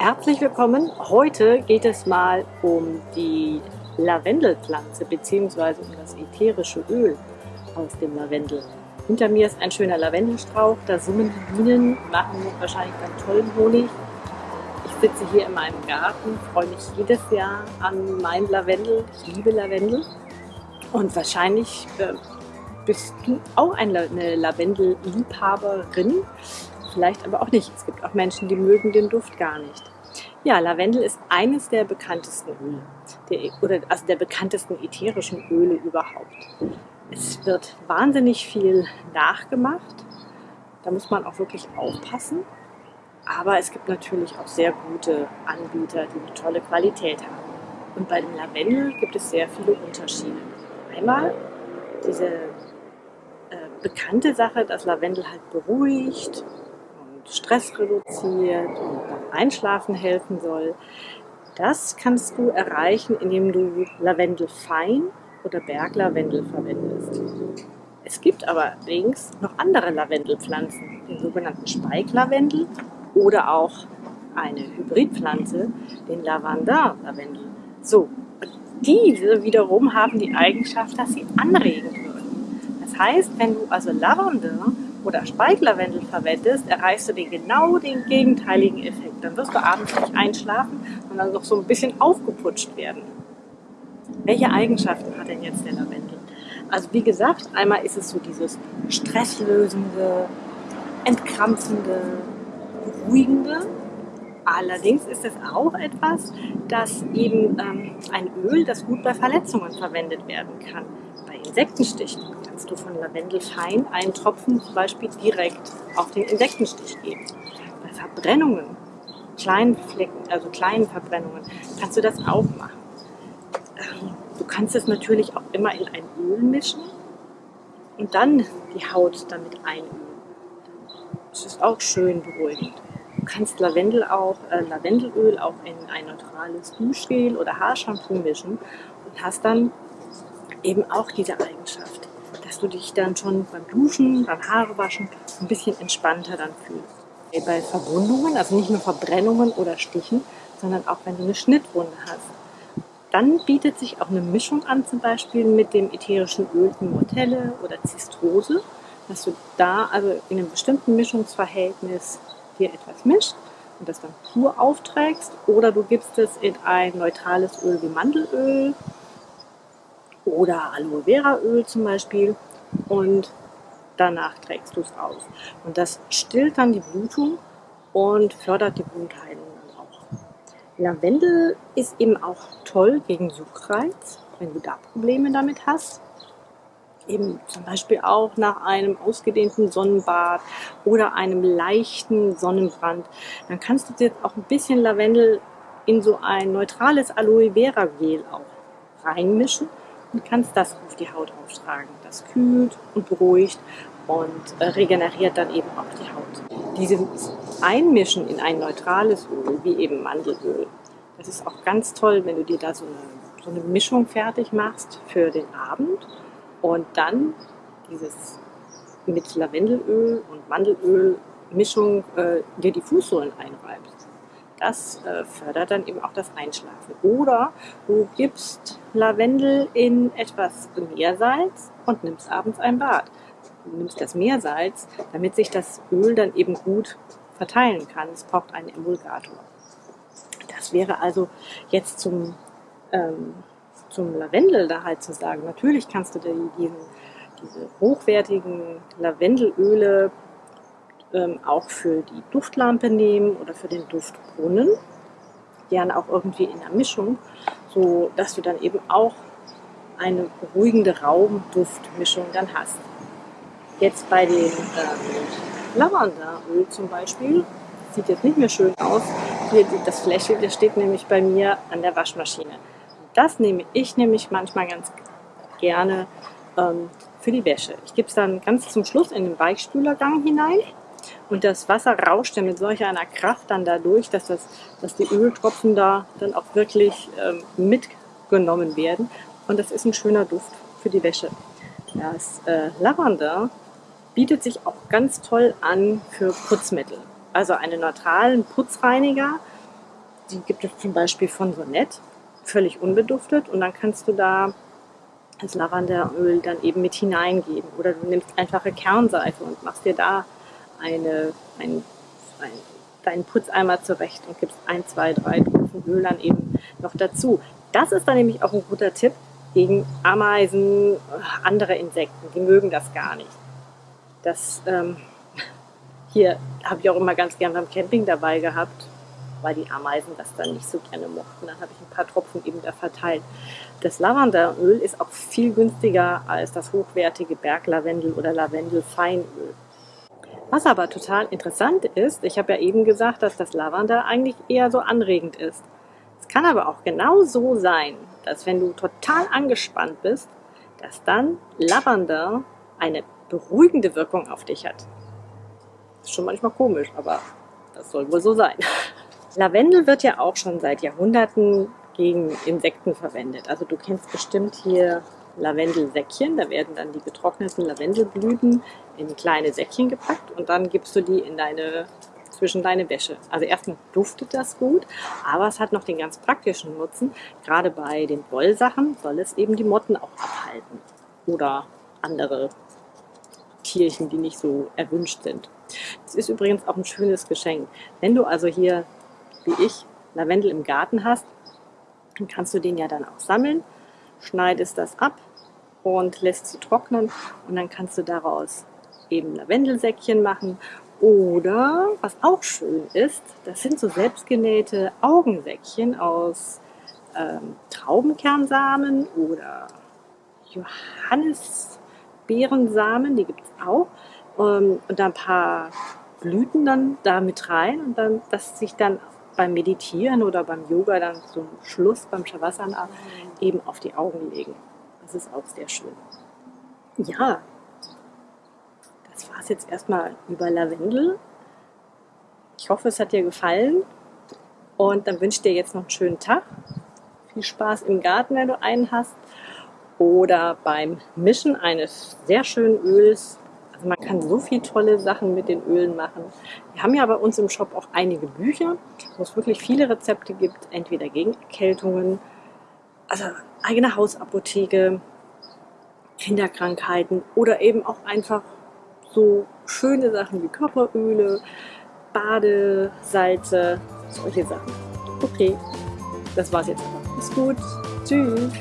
Herzlich willkommen. Heute geht es mal um die Lavendelpflanze bzw. um das ätherische Öl aus dem Lavendel. Hinter mir ist ein schöner Lavendelstrauch, da summen die Bienen, machen wahrscheinlich einen tollen Honig. Ich sitze hier in meinem Garten, freue mich jedes Jahr an mein Lavendel. Ich liebe Lavendel und wahrscheinlich äh, bist du auch eine Lavendel-Liebhaberin vielleicht aber auch nicht. Es gibt auch Menschen, die mögen den Duft gar nicht. Ja, Lavendel ist eines der bekanntesten Öle, der, oder also der bekanntesten ätherischen Öle überhaupt. Es wird wahnsinnig viel nachgemacht. Da muss man auch wirklich aufpassen. Aber es gibt natürlich auch sehr gute Anbieter, die eine tolle Qualität haben. Und bei dem Lavendel gibt es sehr viele Unterschiede. Einmal diese äh, bekannte Sache, dass Lavendel halt beruhigt Stress reduziert und beim Einschlafen helfen soll. Das kannst du erreichen, indem du Lavendel fein oder Berglavendel verwendest. Es gibt aber allerdings noch andere Lavendelpflanzen, den sogenannten Speiklavendel oder auch eine Hybridpflanze, den Lavandin-Lavendel. So, diese wiederum haben die Eigenschaft, dass sie anregen würden. Das heißt, wenn du also Lavendel oder Speiklavendel verwendest, erreichst du den genau den gegenteiligen Effekt. Dann wirst du abends nicht einschlafen, sondern noch so ein bisschen aufgeputscht werden. Welche Eigenschaften hat denn jetzt der Lavendel? Also wie gesagt, einmal ist es so dieses stresslösende, entkrampfende, beruhigende. Allerdings ist es auch etwas, das eben ähm, ein Öl, das gut bei Verletzungen verwendet werden kann. Bei Insektenstichen kannst du von Lavendelfein einen Tropfen zum Beispiel direkt auf den Insektenstich geben. Bei Verbrennungen, kleinen Flecken, also kleinen Verbrennungen, kannst du das auch machen. Ähm, du kannst es natürlich auch immer in ein Öl mischen und dann die Haut damit einölen. Das ist auch schön beruhigend. Kannst Lavendel auch, äh, Lavendelöl auch in ein neutrales Duschgel oder Haarshampoo mischen und hast dann eben auch diese Eigenschaft, dass du dich dann schon beim Duschen, beim Haarewaschen ein bisschen entspannter dann fühlst. Bei Verwundungen, also nicht nur Verbrennungen oder Stichen, sondern auch wenn du eine Schnittwunde hast, dann bietet sich auch eine Mischung an, zum Beispiel mit dem ätherischen Öl Immortelle oder Zistrose, dass du da also in einem bestimmten Mischungsverhältnis dir etwas mischt und das dann pur aufträgst oder du gibst es in ein neutrales Öl wie Mandelöl oder Aloe Vera Öl zum Beispiel und danach trägst du es aus. Und das stillt dann die Blutung und fördert die Blutheilung dann auch. Lavendel ist eben auch toll gegen Juckreiz, wenn du da Probleme damit hast. Eben zum Beispiel auch nach einem ausgedehnten Sonnenbad oder einem leichten Sonnenbrand. Dann kannst du jetzt auch ein bisschen Lavendel in so ein neutrales Aloe Vera Gel auch reinmischen und kannst das auf die Haut auftragen. Das kühlt und beruhigt und äh, regeneriert dann eben auch die Haut. Dieses Einmischen in ein neutrales Öl, wie eben Mandelöl, das ist auch ganz toll, wenn du dir da so eine, so eine Mischung fertig machst für den Abend und dann dieses mit Lavendelöl und Mandelöl Mischung äh, dir die Fußsohlen einreibst. Das äh, fördert dann eben auch das Einschlafen. Oder du gibst Lavendel in etwas Meersalz und nimmst abends ein Bad. Du nimmst das Meersalz, damit sich das Öl dann eben gut verteilen kann. Es braucht einen Emulgator. Das wäre also jetzt zum, ähm, zum Lavendel da halt zu sagen. Natürlich kannst du diesen, diese hochwertigen Lavendelöle ähm, auch für die Duftlampe nehmen oder für den Duftbrunnen. Gerne auch irgendwie in der Mischung, so dass du dann eben auch eine beruhigende Raumduftmischung dann hast. Jetzt bei dem ähm, Lavenderöl zum Beispiel, sieht jetzt nicht mehr schön aus. Hier das Fläschchen, das steht nämlich bei mir an der Waschmaschine. Das nehme ich nämlich manchmal ganz gerne ähm, für die Wäsche. Ich gebe es dann ganz zum Schluss in den Weichspülergang hinein und das Wasser rauscht ja mit solch einer Kraft dann dadurch, dass, das, dass die Öltropfen da dann auch wirklich ähm, mitgenommen werden. Und das ist ein schöner Duft für die Wäsche. Das äh, Lavender bietet sich auch ganz toll an für Putzmittel. Also einen neutralen Putzreiniger die gibt es zum Beispiel von Sonett, völlig unbeduftet und dann kannst du da das Lavenderöl dann eben mit hineingeben. Oder du nimmst einfache Kernseife und machst dir da eine, ein, ein, deinen Putzeimer zurecht und gibst ein, zwei, drei Tropfen Öl dann eben noch dazu. Das ist dann nämlich auch ein guter Tipp gegen Ameisen, andere Insekten. Die mögen das gar nicht. Das ähm, hier habe ich auch immer ganz gern beim Camping dabei gehabt, weil die Ameisen das dann nicht so gerne mochten. Dann habe ich ein paar Tropfen eben da verteilt. Das Lavenderöl ist auch viel günstiger als das hochwertige Berglavendel oder Lavendelfeinöl. Was aber total interessant ist, ich habe ja eben gesagt, dass das Lavender eigentlich eher so anregend ist. Es kann aber auch genau so sein, dass wenn du total angespannt bist, dass dann Lavender eine beruhigende Wirkung auf dich hat. Ist schon manchmal komisch, aber das soll wohl so sein. Lavendel wird ja auch schon seit Jahrhunderten gegen Insekten verwendet. Also du kennst bestimmt hier Lavendelsäckchen. Da werden dann die getrockneten Lavendelblüten in kleine Säckchen gepackt und dann gibst du die in deine zwischen deine Wäsche. Also erstmal duftet das gut, aber es hat noch den ganz praktischen Nutzen. Gerade bei den Wollsachen soll es eben die Motten auch abhalten oder andere Tierchen, die nicht so erwünscht sind. Es ist übrigens auch ein schönes Geschenk. Wenn du also hier, wie ich, Lavendel im Garten hast, dann kannst du den ja dann auch sammeln, schneidest das ab und lässt sie trocknen und dann kannst du daraus eben Lavendelsäckchen machen oder, was auch schön ist, das sind so selbstgenähte Augensäckchen aus ähm, Traubenkernsamen oder Johannisbeerensamen, die gibt es auch. Ähm, und da ein paar Blüten dann da mit rein und dann, dass sich dann beim Meditieren oder beim Yoga dann zum Schluss beim Shavasana eben auf die Augen legen. Das ist auch sehr schön. Ja, das war es jetzt erstmal über Lavendel. Ich hoffe, es hat dir gefallen. Und dann wünsche ich dir jetzt noch einen schönen Tag. Viel Spaß im Garten, wenn du einen hast. Oder beim Mischen eines sehr schönen Öls. Kann so viele tolle Sachen mit den Ölen machen. Wir haben ja bei uns im Shop auch einige Bücher, wo es wirklich viele Rezepte gibt, entweder gegen Erkältungen, also eigene Hausapotheke, Kinderkrankheiten oder eben auch einfach so schöne Sachen wie Körperöle, Badesalze, solche Sachen. Okay, das war's jetzt aber. Ist gut. Tschüss.